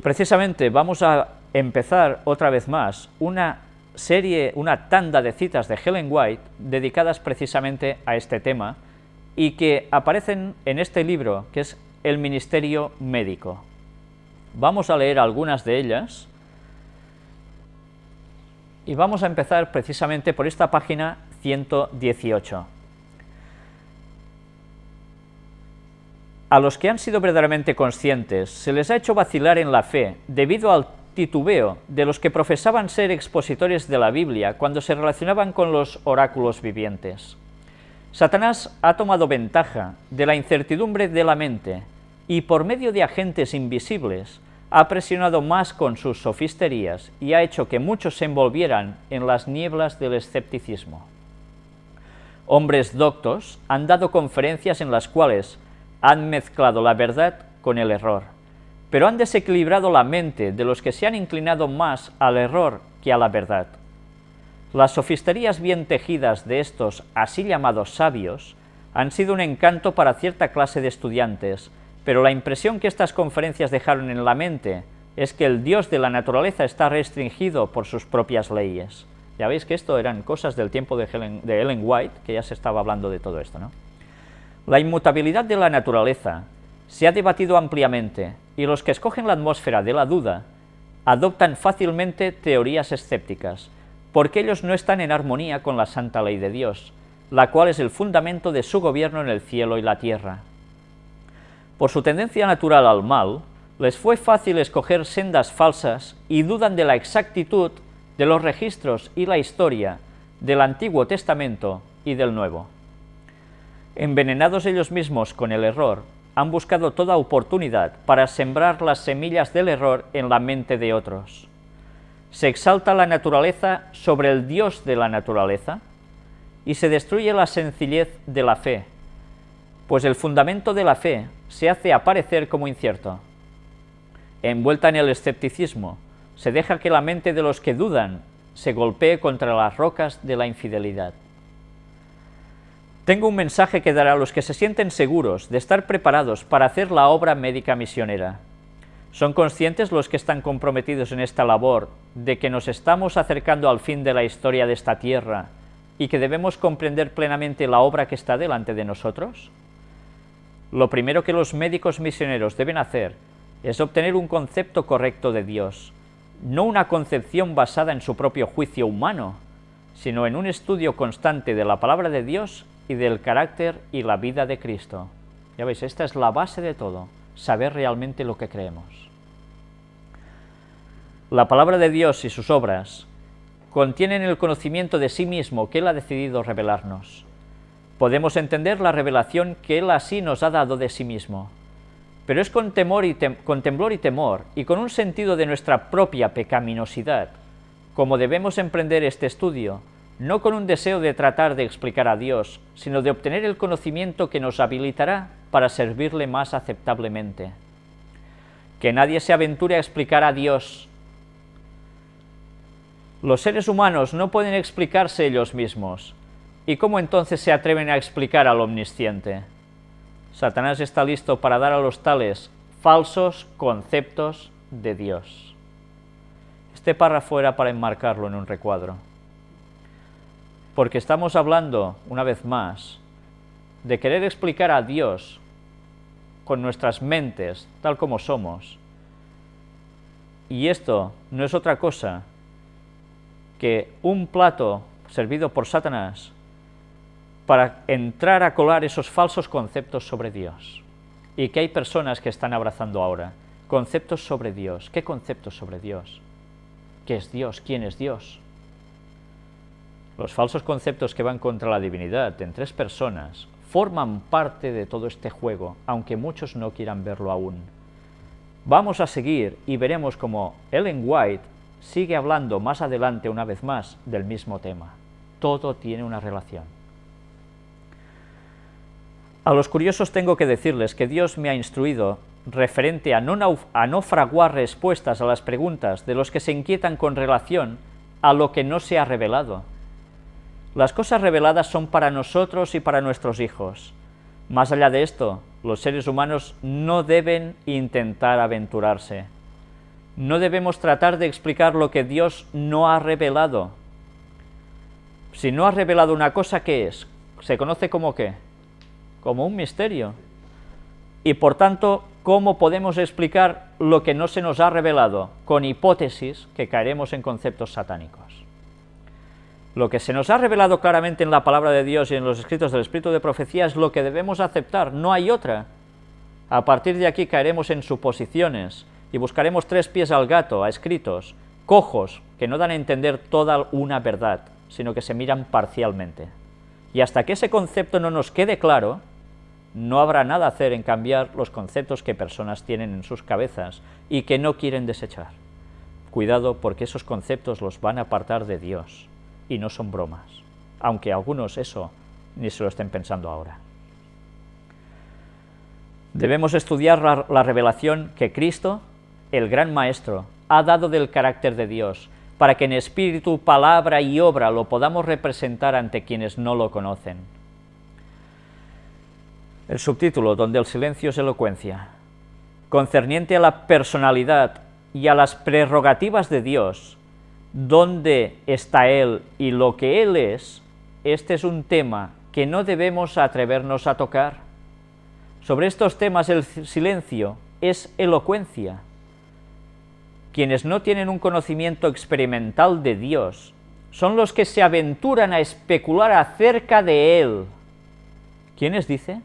Y precisamente vamos a empezar otra vez más una serie, una tanda de citas de Helen White dedicadas precisamente a este tema y que aparecen en este libro que es El Ministerio Médico. Vamos a leer algunas de ellas y vamos a empezar precisamente por esta página 118. A los que han sido verdaderamente conscientes se les ha hecho vacilar en la fe debido al titubeo de los que profesaban ser expositores de la Biblia cuando se relacionaban con los oráculos vivientes. Satanás ha tomado ventaja de la incertidumbre de la mente y por medio de agentes invisibles ha presionado más con sus sofisterías y ha hecho que muchos se envolvieran en las nieblas del escepticismo. Hombres doctos han dado conferencias en las cuales han mezclado la verdad con el error, pero han desequilibrado la mente de los que se han inclinado más al error que a la verdad. Las sofisterías bien tejidas de estos así llamados sabios han sido un encanto para cierta clase de estudiantes, pero la impresión que estas conferencias dejaron en la mente es que el Dios de la naturaleza está restringido por sus propias leyes. Ya veis que esto eran cosas del tiempo de, de Ellen White, que ya se estaba hablando de todo esto, ¿no? La inmutabilidad de la naturaleza se ha debatido ampliamente y los que escogen la atmósfera de la duda adoptan fácilmente teorías escépticas, porque ellos no están en armonía con la santa ley de Dios, la cual es el fundamento de su gobierno en el cielo y la tierra. Por su tendencia natural al mal, les fue fácil escoger sendas falsas y dudan de la exactitud de los registros y la historia del Antiguo Testamento y del Nuevo. Envenenados ellos mismos con el error, han buscado toda oportunidad para sembrar las semillas del error en la mente de otros. Se exalta la naturaleza sobre el Dios de la naturaleza y se destruye la sencillez de la fe, pues el fundamento de la fe se hace aparecer como incierto. Envuelta en el escepticismo, se deja que la mente de los que dudan se golpee contra las rocas de la infidelidad. Tengo un mensaje que dar a los que se sienten seguros de estar preparados para hacer la obra médica misionera. ¿Son conscientes los que están comprometidos en esta labor de que nos estamos acercando al fin de la historia de esta tierra y que debemos comprender plenamente la obra que está delante de nosotros? Lo primero que los médicos misioneros deben hacer es obtener un concepto correcto de Dios, no una concepción basada en su propio juicio humano, sino en un estudio constante de la palabra de Dios y del carácter y la vida de Cristo. Ya veis, esta es la base de todo, saber realmente lo que creemos. La palabra de Dios y sus obras contienen el conocimiento de sí mismo que Él ha decidido revelarnos. Podemos entender la revelación que Él así nos ha dado de sí mismo, pero es con, temor y con temblor y temor y con un sentido de nuestra propia pecaminosidad como debemos emprender este estudio no con un deseo de tratar de explicar a Dios, sino de obtener el conocimiento que nos habilitará para servirle más aceptablemente. Que nadie se aventure a explicar a Dios. Los seres humanos no pueden explicarse ellos mismos. ¿Y cómo entonces se atreven a explicar al omnisciente? Satanás está listo para dar a los tales falsos conceptos de Dios. Este párrafo era para enmarcarlo en un recuadro porque estamos hablando, una vez más, de querer explicar a Dios con nuestras mentes, tal como somos. Y esto no es otra cosa que un plato servido por Satanás para entrar a colar esos falsos conceptos sobre Dios. Y que hay personas que están abrazando ahora. Conceptos sobre Dios. ¿Qué conceptos sobre Dios? ¿Qué es Dios? ¿Quién es Dios? Los falsos conceptos que van contra la divinidad en tres personas forman parte de todo este juego, aunque muchos no quieran verlo aún. Vamos a seguir y veremos cómo Ellen White sigue hablando más adelante una vez más del mismo tema. Todo tiene una relación. A los curiosos tengo que decirles que Dios me ha instruido referente a no, fraguar respuestas a las preguntas de los que se inquietan con relación a lo que no se ha revelado, las cosas reveladas son para nosotros y para nuestros hijos. Más allá de esto, los seres humanos no deben intentar aventurarse. No debemos tratar de explicar lo que Dios no ha revelado. Si no ha revelado una cosa, ¿qué es? Se conoce como qué? Como un misterio. Y por tanto, ¿cómo podemos explicar lo que no se nos ha revelado? Con hipótesis que caeremos en conceptos satánicos. Lo que se nos ha revelado claramente en la palabra de Dios y en los escritos del Espíritu de Profecía es lo que debemos aceptar, no hay otra. A partir de aquí caeremos en suposiciones y buscaremos tres pies al gato, a escritos, cojos, que no dan a entender toda una verdad, sino que se miran parcialmente. Y hasta que ese concepto no nos quede claro, no habrá nada a hacer en cambiar los conceptos que personas tienen en sus cabezas y que no quieren desechar. Cuidado porque esos conceptos los van a apartar de Dios y no son bromas, aunque algunos eso ni se lo estén pensando ahora. Debemos estudiar la, la revelación que Cristo, el gran Maestro, ha dado del carácter de Dios, para que en espíritu, palabra y obra lo podamos representar ante quienes no lo conocen. El subtítulo, donde el silencio es elocuencia, concerniente a la personalidad y a las prerrogativas de Dios, dónde está Él y lo que Él es, este es un tema que no debemos atrevernos a tocar. Sobre estos temas el silencio es elocuencia. Quienes no tienen un conocimiento experimental de Dios son los que se aventuran a especular acerca de Él. ¿Quiénes dice?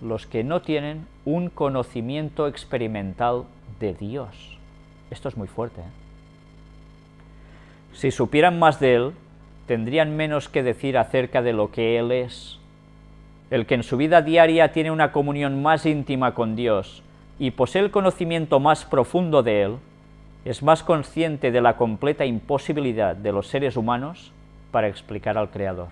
Los que no tienen un conocimiento experimental de Dios. Esto es muy fuerte. ¿eh? Si supieran más de Él, tendrían menos que decir acerca de lo que Él es. El que en su vida diaria tiene una comunión más íntima con Dios y posee el conocimiento más profundo de Él, es más consciente de la completa imposibilidad de los seres humanos para explicar al Creador.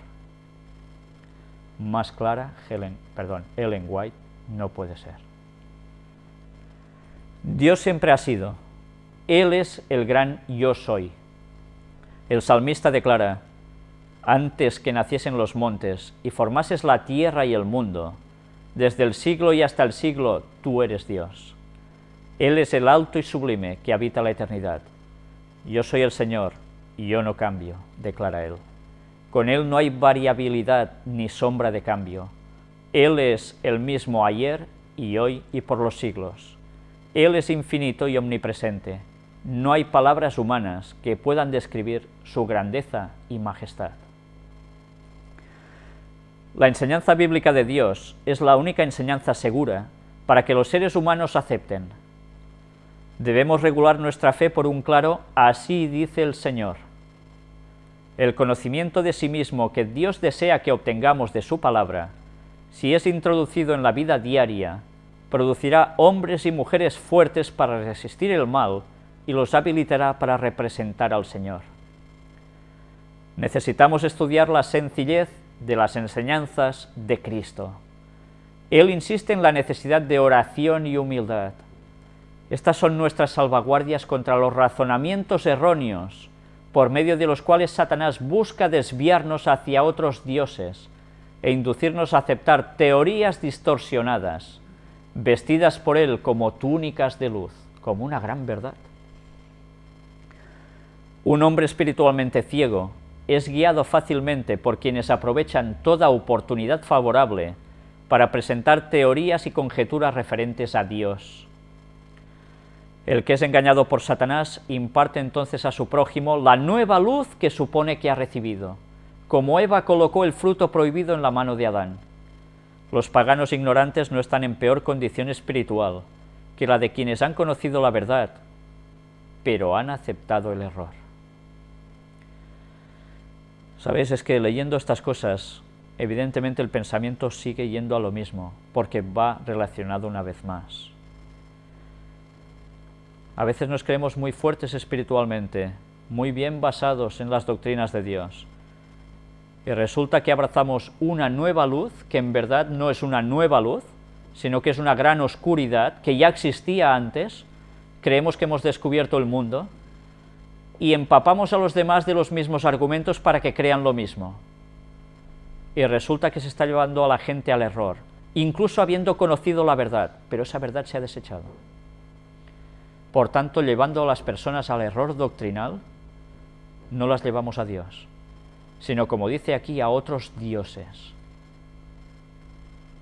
Más clara, Helen, perdón, Ellen White no puede ser. Dios siempre ha sido, él es el gran yo soy. El salmista declara, antes que naciesen los montes y formases la tierra y el mundo, desde el siglo y hasta el siglo tú eres Dios. Él es el alto y sublime que habita la eternidad. Yo soy el Señor y yo no cambio, declara Él. Con Él no hay variabilidad ni sombra de cambio. Él es el mismo ayer y hoy y por los siglos. Él es infinito y omnipresente no hay palabras humanas que puedan describir su grandeza y majestad. La enseñanza bíblica de Dios es la única enseñanza segura para que los seres humanos acepten. Debemos regular nuestra fe por un claro «así dice el Señor». El conocimiento de sí mismo que Dios desea que obtengamos de su palabra, si es introducido en la vida diaria, producirá hombres y mujeres fuertes para resistir el mal y los habilitará para representar al Señor. Necesitamos estudiar la sencillez de las enseñanzas de Cristo. Él insiste en la necesidad de oración y humildad. Estas son nuestras salvaguardias contra los razonamientos erróneos, por medio de los cuales Satanás busca desviarnos hacia otros dioses e inducirnos a aceptar teorías distorsionadas, vestidas por él como túnicas de luz, como una gran verdad. Un hombre espiritualmente ciego es guiado fácilmente por quienes aprovechan toda oportunidad favorable para presentar teorías y conjeturas referentes a Dios. El que es engañado por Satanás imparte entonces a su prójimo la nueva luz que supone que ha recibido, como Eva colocó el fruto prohibido en la mano de Adán. Los paganos ignorantes no están en peor condición espiritual que la de quienes han conocido la verdad, pero han aceptado el error. Sabéis, es que leyendo estas cosas, evidentemente el pensamiento sigue yendo a lo mismo, porque va relacionado una vez más. A veces nos creemos muy fuertes espiritualmente, muy bien basados en las doctrinas de Dios. Y resulta que abrazamos una nueva luz, que en verdad no es una nueva luz, sino que es una gran oscuridad que ya existía antes, creemos que hemos descubierto el mundo, y empapamos a los demás de los mismos argumentos para que crean lo mismo. Y resulta que se está llevando a la gente al error, incluso habiendo conocido la verdad, pero esa verdad se ha desechado. por tanto llevando a las personas al error doctrinal, no las llevamos a Dios, sino como dice aquí, a otros dioses.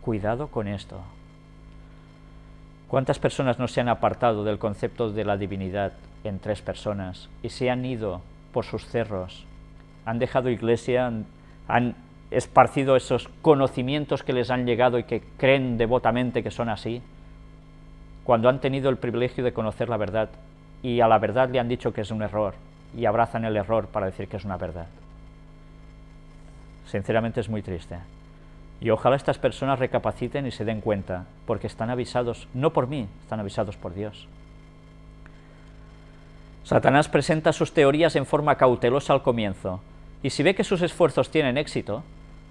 Cuidado con esto. ¿Cuántas personas no se han apartado del concepto de la divinidad en tres personas y se han ido por sus cerros, han dejado iglesia, han, esparcido esos conocimientos que les han llegado y que creen devotamente que son así, cuando han tenido el privilegio de conocer la verdad y a la verdad le han dicho que es un error y abrazan el error para decir que es una verdad. Sinceramente es muy triste. Y ojalá estas personas recapaciten y se den cuenta, porque están avisados, no por mí, están avisados por Dios. Satanás presenta sus teorías en forma cautelosa al comienzo, y si ve que sus esfuerzos tienen éxito,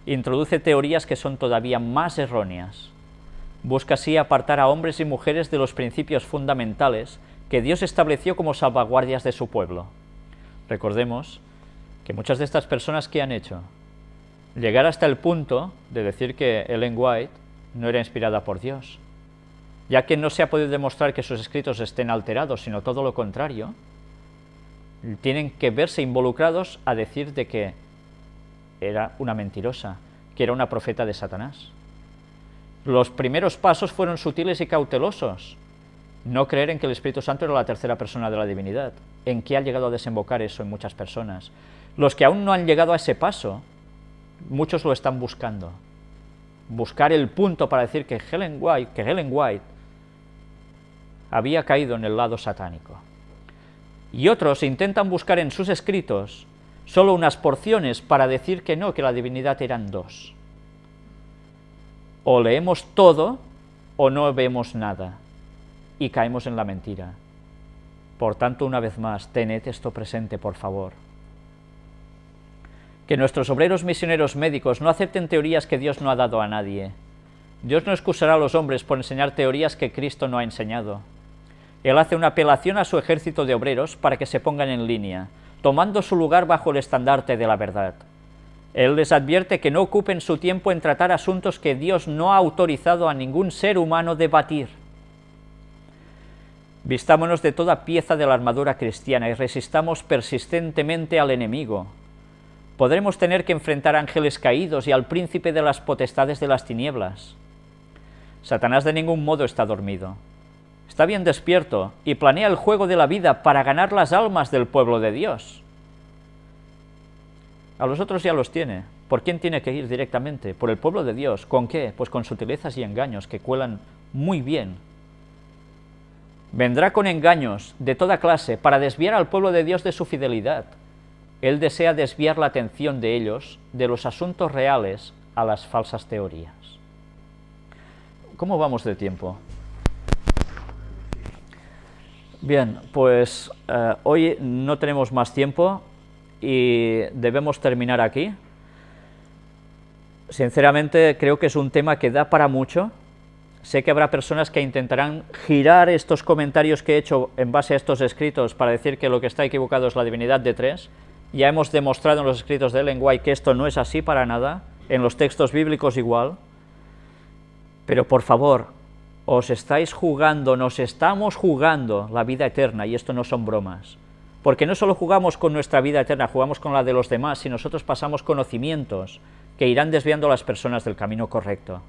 introduce teorías que son todavía más erróneas. Busca así apartar a hombres y mujeres de los principios fundamentales que Dios estableció como salvaguardias de su pueblo. Recordemos que muchas de estas personas que han hecho llegar hasta el punto de decir que Ellen White no era inspirada por Dios, ya que no se ha podido demostrar que sus escritos estén alterados, sino todo lo contrario, tienen que verse involucrados a decir de que era una mentirosa, que era una profeta de Satanás. Los primeros pasos fueron sutiles y cautelosos. No creer en que el Espíritu Santo era la tercera persona de la divinidad. ¿En qué ha llegado a desembocar eso en muchas personas? Los que aún no han llegado a ese paso, muchos lo están buscando. Buscar el punto para decir que Helen White, que Helen White había caído en el lado satánico. Y otros intentan buscar en sus escritos solo unas porciones para decir que no, que la divinidad eran dos. O leemos todo o no vemos nada y caemos en la mentira. Por tanto, una vez más, tened esto presente, por favor. Que nuestros obreros misioneros médicos no acepten teorías que Dios no ha dado a nadie. Dios no excusará a los hombres por enseñar teorías que Cristo no ha enseñado. Él hace una apelación a su ejército de obreros para que se pongan en línea, tomando su lugar bajo el estandarte de la verdad. Él les advierte que no ocupen su tiempo en tratar asuntos que Dios no ha autorizado a ningún ser humano debatir. Vistámonos de toda pieza de la armadura cristiana y resistamos persistentemente al enemigo. Podremos tener que enfrentar ángeles caídos y al príncipe de las potestades de las tinieblas. Satanás de ningún modo está dormido. Está bien despierto y planea el juego de la vida para ganar las almas del pueblo de Dios. A los otros ya los tiene. ¿Por quién tiene que ir directamente? Por el pueblo de Dios. ¿Con qué? Pues con sutilezas y engaños que cuelan muy bien. Vendrá con engaños de toda clase para desviar al pueblo de Dios de su fidelidad. Él desea desviar la atención de ellos de los asuntos reales a las falsas teorías. ¿Cómo vamos de tiempo? Bien, pues eh, hoy no tenemos más tiempo y debemos terminar aquí. Sinceramente creo que es un tema que da para mucho. Sé que habrá personas que intentarán girar estos comentarios que he hecho en base a estos escritos para decir que lo que está equivocado es la divinidad de tres. Ya hemos demostrado en los escritos de Ellen White que esto no es así para nada, en los textos bíblicos igual. Pero por favor, os estáis jugando, nos estamos jugando la vida eterna, y esto no son bromas. Porque no solo jugamos con nuestra vida eterna, jugamos con la de los demás, y nosotros pasamos conocimientos que irán desviando a las personas del camino correcto.